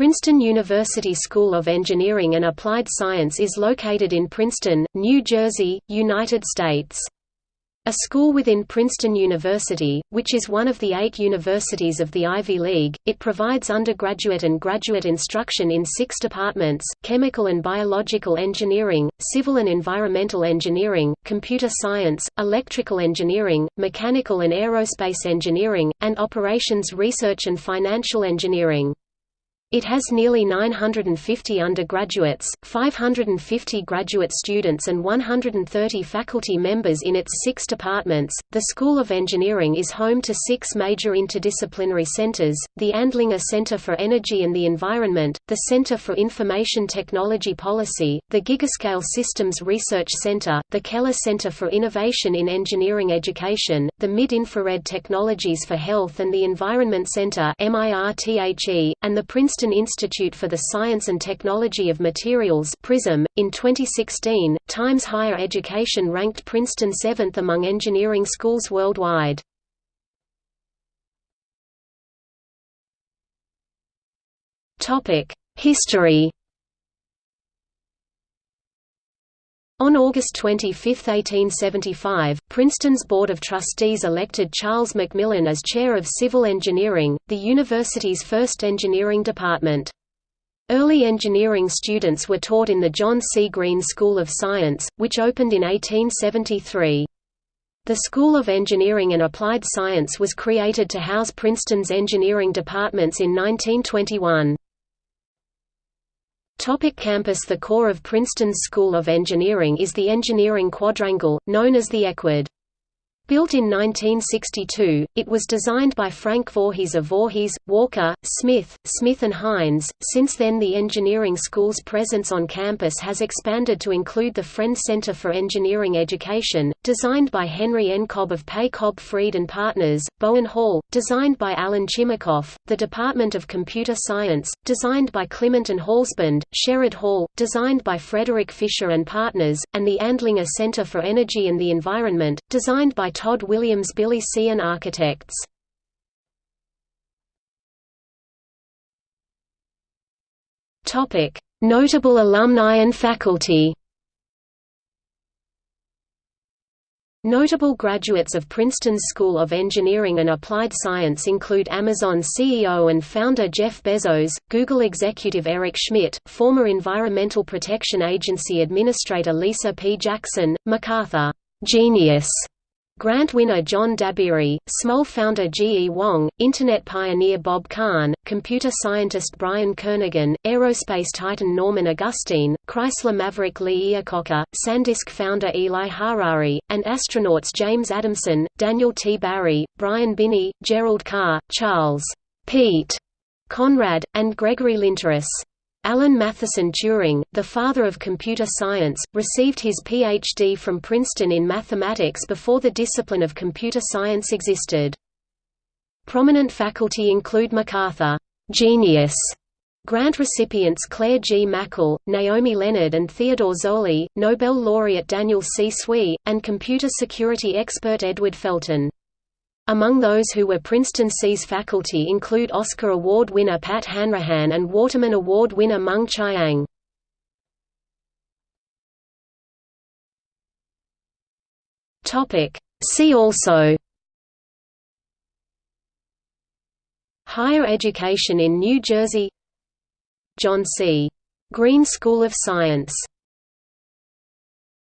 Princeton University School of Engineering and Applied Science is located in Princeton, New Jersey, United States. A school within Princeton University, which is one of the eight universities of the Ivy League, it provides undergraduate and graduate instruction in six departments, chemical and biological engineering, civil and environmental engineering, computer science, electrical engineering, mechanical and aerospace engineering, and operations research and financial engineering. It has nearly 950 undergraduates, 550 graduate students, and 130 faculty members in its six departments. The School of Engineering is home to six major interdisciplinary centers the Andlinger Center for Energy and the Environment, the Center for Information Technology Policy, the Gigascale Systems Research Center, the Keller Center for Innovation in Engineering Education, the Mid-Infrared Technologies for Health and the Environment Center, and the Princeton Princeton Institute for the Science and Technology of Materials (PRISM). In 2016, Times Higher Education ranked Princeton 7th among engineering schools worldwide. History On August 25, 1875, Princeton's Board of Trustees elected Charles McMillan as chair of civil engineering, the university's first engineering department. Early engineering students were taught in the John C. Green School of Science, which opened in 1873. The School of Engineering and Applied Science was created to house Princeton's engineering departments in 1921. Topic campus The core of Princeton's School of Engineering is the engineering quadrangle, known as the EQUAD. Built in 1962, it was designed by Frank Voorhees of Voorhees, Walker, Smith, Smith and Haines. Since then, the engineering school's presence on campus has expanded to include the Friend Center for Engineering Education, designed by Henry N. Cobb of Pei Cobb Freed and Partners, Bowen Hall, designed by Alan Chimacoff, the Department of Computer Science, designed by Clement and Halsband, Sherrerd Hall, designed by Frederick Fisher and Partners, and the Andlinger Center for Energy and the Environment, designed by Tod Williams Billie Tsien Architects. Notable alumni and faculty Notable graduates of Princeton's School of Engineering and Applied Science include Amazon CEO and founder Jeff Bezos, Google executive Eric Schmidt, former Environmental Protection Agency Administrator Lisa P. Jackson, MacArthur genius Grant winner John Dabiri, Smol founder G. E. Wong, Internet pioneer Bob Kahn, computer scientist Brian Kernighan, aerospace titan Norman Augustine, Chrysler maverick Lee Iacocca, SanDisk founder Eli Harari, and astronauts James Adamson, Daniel T. Barry, Brian Binnie, Gerald Carr, Charles Pete Conrad, and Gregory Linteris. Alan Mathison Turing, the father of computer science, received his Ph.D. from Princeton in mathematics before the discipline of computer science existed. Prominent faculty include MacArthur genius grant recipients Claire Gmachl, Naomi Leonard and Theodore Zolli, Nobel laureate Daniel C. Tsui, and computer security expert Edward Felten. Among those who were Princeton SEAS faculty include Oscar Award winner Pat Hanrahan and Waterman Award winner Mung Chiang. See also Higher education in New Jersey John C. Green School of Science